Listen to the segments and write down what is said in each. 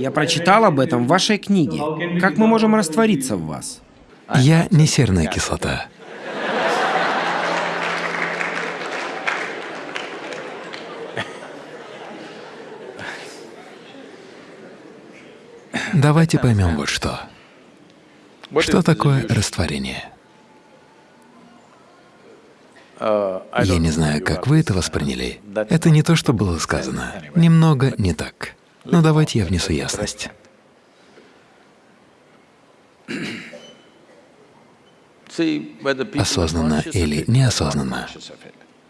Я прочитал об этом в вашей книге. Как мы можем раствориться в вас? Я не серная кислота. Давайте поймем вот что. Что такое растворение? Я не знаю, как вы это восприняли. Это не то, что было сказано. Немного не так. Но давайте я внесу ясность. Осознанно или неосознанно,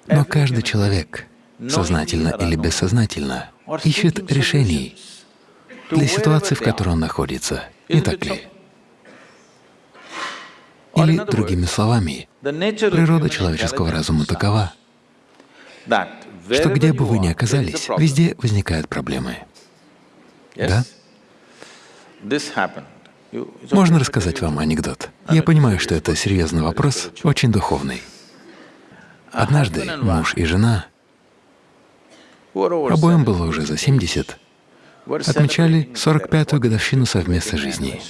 но каждый человек, сознательно или бессознательно, ищет решений для ситуации, в которой он находится. Не так ли? Или, другими словами, природа человеческого разума такова, что где бы вы ни оказались, везде возникают проблемы. Да? Можно рассказать вам анекдот? Я понимаю, что это серьезный вопрос, очень духовный. Однажды муж и жена, обоим было уже за 70, отмечали 45-ю годовщину совместной жизни.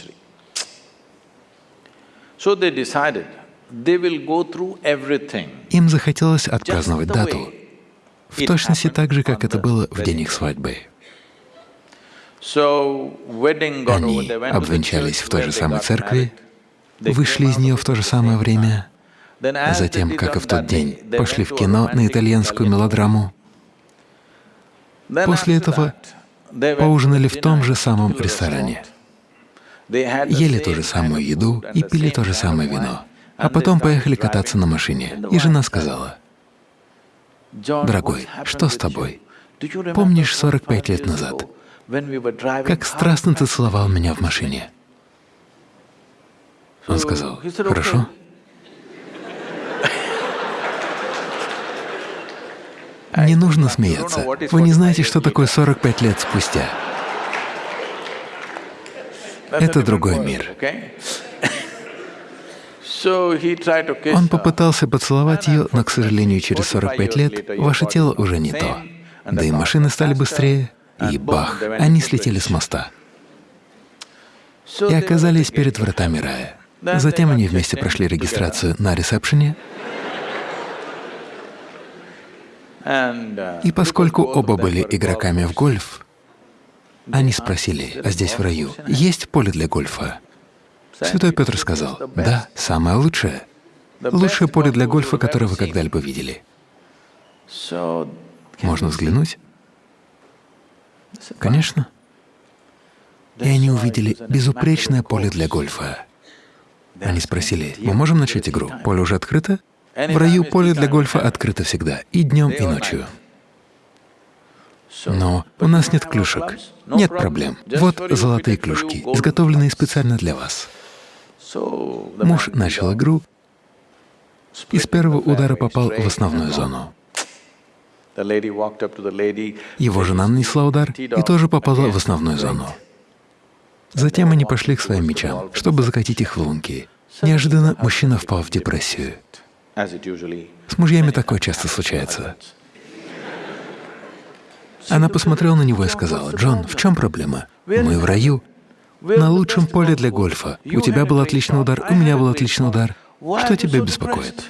Им захотелось отпраздновать дату в точности так же, как это было в день их свадьбы. Они обвенчались в той же самой церкви, вышли из нее в то же самое время, затем, как и в тот день, пошли в кино на итальянскую мелодраму. После этого поужинали в том же самом ресторане, ели ту же самую еду и пили то же самое вино, а потом поехали кататься на машине. И жена сказала, «Дорогой, что с тобой? Помнишь 45 лет назад, как страстно ты целовал меня в машине?» Он сказал, «Хорошо». Не нужно смеяться. Вы не знаете, что такое 45 лет спустя. Это другой мир. Он попытался поцеловать ее, но, к сожалению, через 45 лет ваше тело уже не то. Да и машины стали быстрее, и бах, они слетели с моста и оказались перед вратами рая. Затем они вместе прошли регистрацию на ресепшене, и поскольку оба были игроками в гольф, они спросили, а здесь в раю есть поле для гольфа? Святой Петр сказал, да, самое лучшее. Лучшее поле для гольфа, которое вы когда-либо видели. Можно взглянуть? Конечно. И они увидели безупречное поле для гольфа. Они спросили, мы можем начать игру? Поле уже открыто? В раю поле для гольфа открыто всегда, и днем, и ночью. Но у нас нет клюшек. Нет проблем. Вот золотые клюшки, изготовленные специально для вас. Муж начал игру и с первого удара попал в основную зону. Его жена нанесла удар и тоже попала в основную зону. Затем они пошли к своим мечам, чтобы закатить их в лунки. Неожиданно мужчина впал в депрессию. С мужьями такое часто случается. Она посмотрела на него и сказала, «Джон, в чем проблема? Мы в раю, на лучшем поле для гольфа. У тебя был отличный удар, у меня был отличный удар. Что тебя беспокоит?»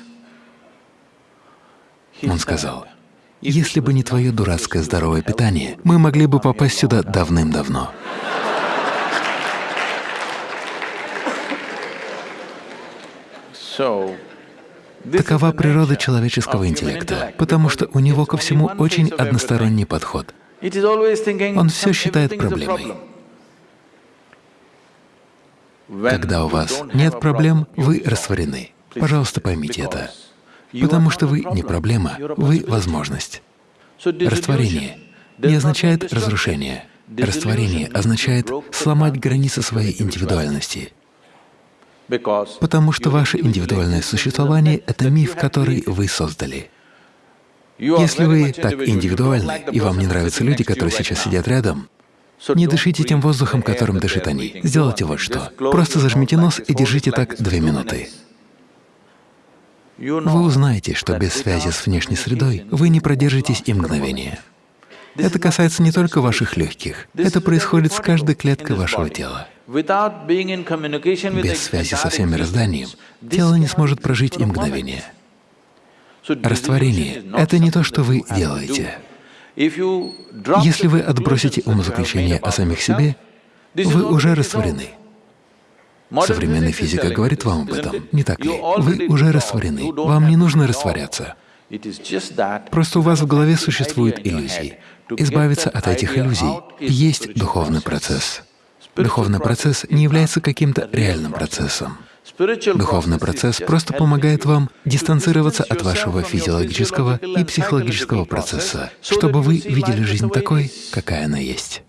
Он сказал, «Если бы не твое дурацкое здоровое питание, мы могли бы попасть сюда давным-давно». Такова природа человеческого интеллекта, потому что у него ко всему очень односторонний подход. Он все считает проблемой. Когда у вас нет проблем, вы растворены. Пожалуйста, поймите это. Потому что вы не проблема, вы — возможность. Растворение не означает разрушение. Растворение означает сломать границы своей индивидуальности. Потому что ваше индивидуальное существование — это миф, который вы создали. Если вы так индивидуальны, и вам не нравятся люди, которые сейчас сидят рядом, не дышите тем воздухом, которым дышат они. Сделайте вот что. Просто зажмите нос и держите так две минуты. Вы узнаете, что без связи с внешней средой вы не продержитесь и мгновения. Это касается не только ваших легких, это происходит с каждой клеткой вашего тела. Без связи со всем мирозданием тело не сможет прожить и мгновение. Растворение — это не то, что вы делаете. Если вы отбросите умозаключение о самих себе, вы уже растворены. Современная физика говорит вам об этом, не так ли? Вы уже растворены, вам не нужно растворяться. Просто у вас в голове существуют иллюзии. Избавиться от этих иллюзий есть духовный процесс. Духовный процесс не является каким-то реальным процессом. Духовный процесс просто помогает вам дистанцироваться от вашего физиологического и психологического процесса, чтобы вы видели жизнь такой, какая она есть.